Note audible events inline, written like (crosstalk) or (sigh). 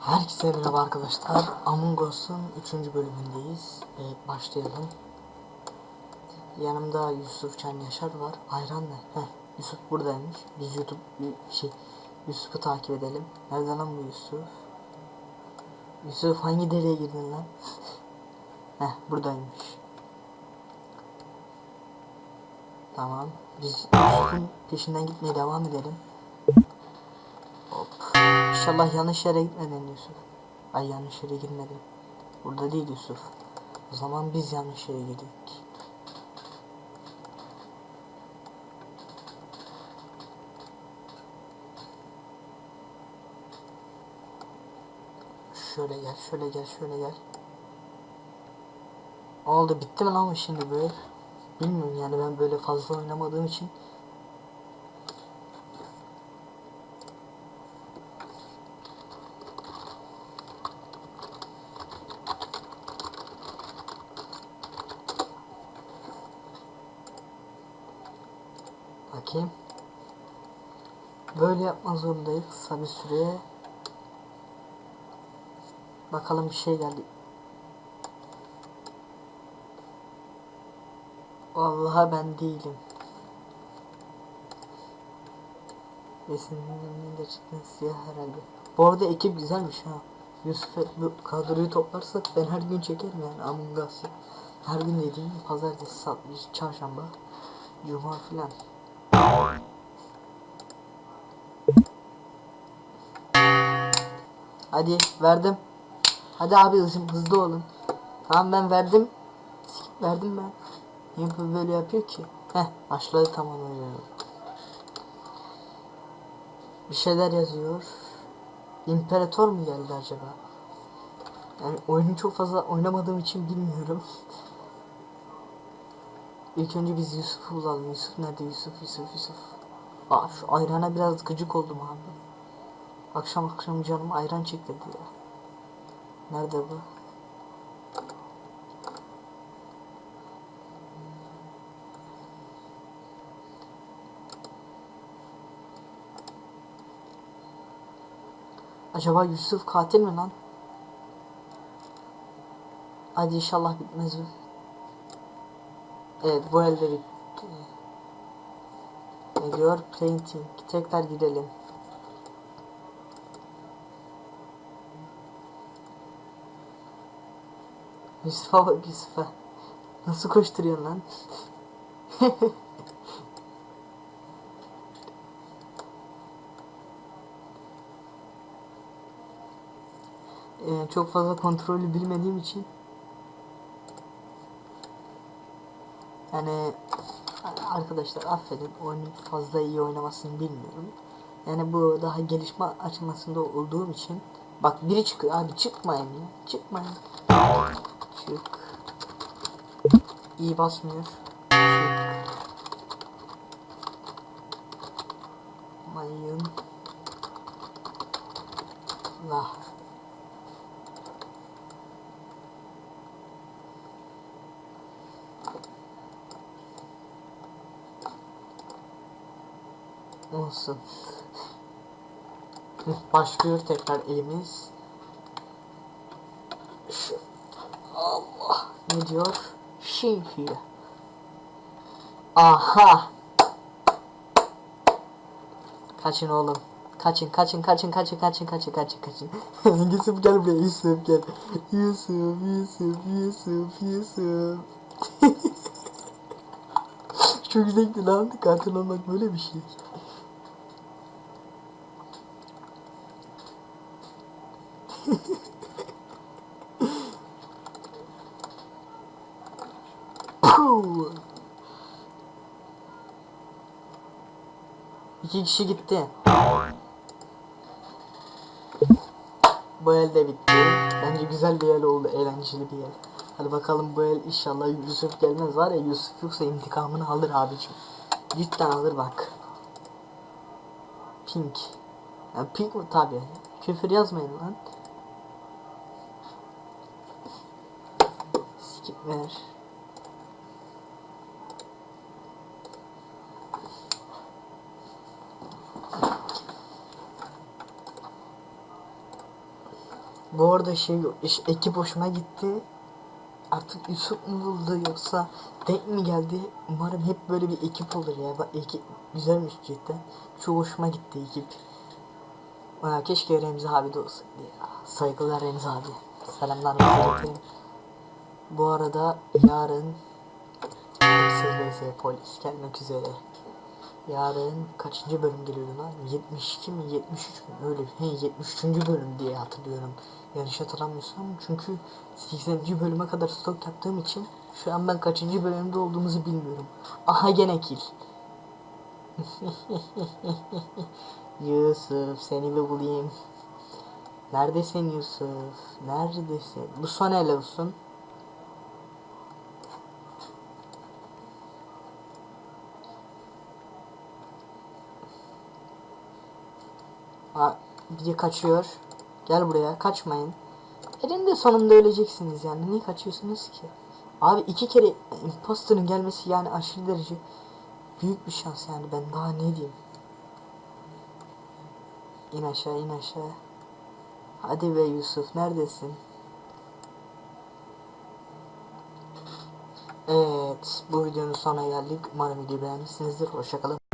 Herkese merhaba arkadaşlar. Among Us'un 3. bölümündeyiz. Ve başlayalım. Yanımda Yusuf Can Yaşar var. Ayran ne? Heh, Yusuf buradaymış. Biz YouTube şey Yusuf'u takip edelim. Nereden lan bu Yusuf? Yusuf hangi dereye girdin lan? (laughs) Heh buradaymış. Tamam. Biz Yusuf'un peşinden gitmeye devam edelim. İnşallah yanlış yere gitmedin Yusuf. Ay yanlış yere girmedim. Burada değil Yusuf. O zaman biz yanlış yere girdik. Şöyle gel, şöyle gel, şöyle gel. Oldu bitti mi lan şimdi böyle? Bilmiyorum yani ben böyle fazla oynamadığım için Bakayım. Böyle yapmak zorundayız kısa bir süreye. Bakalım bir şey geldi. Vallahi ben değilim. Resimlerin de çıktı siyah herhalde. Bu arada ekip güzelmiş ha. Yusuf bu kadroyu toplarsak ben her gün çekerim yani Among Us'ı. Her gün dediğim pazartesi, salı, çarşamba, cuma filan. Hadi verdim. Hadi abi hızlı, olun. Tamam ben verdim. Verdim ben. Niye böyle yapıyor ki? Heh başladı tamam oynuyor. Bir şeyler yazıyor. İmparator mu geldi acaba? Yani oyunu çok fazla oynamadığım için bilmiyorum. İlk önce biz Yusuf'u bulalım. Yusuf nerede? Yusuf, Yusuf, Yusuf. Aa şu ayrana biraz gıcık oldum abi. Akşam akşam canım ayran çekti ya. Nerede bu? Acaba Yusuf katil mi lan? Hadi inşallah bitmez bu. Evet bu elde bitti. Ne diyor? Painting. Tekrar gidelim. Yusuf'a bak Yusuf'a. Nasıl koşturuyorsun lan? Ee, (laughs) çok fazla kontrolü bilmediğim için yani arkadaşlar affedin oyunu fazla iyi oynamasını bilmiyorum. Yani bu daha gelişme aşamasında olduğum için bak biri çıkıyor abi çıkmayın ya çıkmayın. Çık. İyi basmıyor. Çık. Mayın. Lah. Olsun. Başlıyor tekrar elimiz. Allah ne diyor? Şimdi. Aha. Kaçın oğlum. Kaçın kaçın kaçın kaçın kaçın kaçın kaçın kaçın. (laughs) Yusuf gel buraya Yusuf gel. Yusuf Yusuf Yusuf Yusuf. (laughs) Çok zevkli lan. Katil olmak böyle bir şey. İki kişi gitti. Bu el de bitti. Bence güzel bir el oldu. Eğlenceli bir el. Hadi bakalım bu el inşallah Yusuf gelmez var ya Yusuf yoksa intikamını alır abicim. Cidden alır bak. Pink. Ya pink mi tabi. Küfür yazmayın lan. Ver. Bu arada şey iş, ekip hoşuma gitti. Artık Yusuf mu buldu yoksa denk mi geldi? Umarım hep böyle bir ekip olur ya. Bak ekip güzelmiş cidden. Çok hoşuma gitti ekip. Aa, keşke Remzi abi de olsaydı ya. Saygılar Remzi abi. Selamlar. Bu arada yarın SLS polis gelmek üzere. Yarın kaçıncı bölüm geliyor lan? 72 mi 73 mi? Öyle he, 73. bölüm diye hatırlıyorum. Yanlış hatırlamıyorsam çünkü 80. bölüme kadar stok yaptığım için şu an ben kaçıncı bölümde olduğumuzu bilmiyorum. Aha gene kill. (laughs) Yusuf seni bir bulayım. Neredesin Yusuf? Neredesin? Bu son el olsun. Ha, biri kaçıyor. Gel buraya kaçmayın. Elinde sonunda öleceksiniz yani. Niye kaçıyorsunuz ki? Abi iki kere imposterın gelmesi yani aşırı derece büyük bir şans yani ben daha ne diyeyim. İn aşağı in aşağı. Hadi be Yusuf neredesin? Evet bu videonun sonuna geldik. Umarım videoyu beğenmişsinizdir. Hoşçakalın.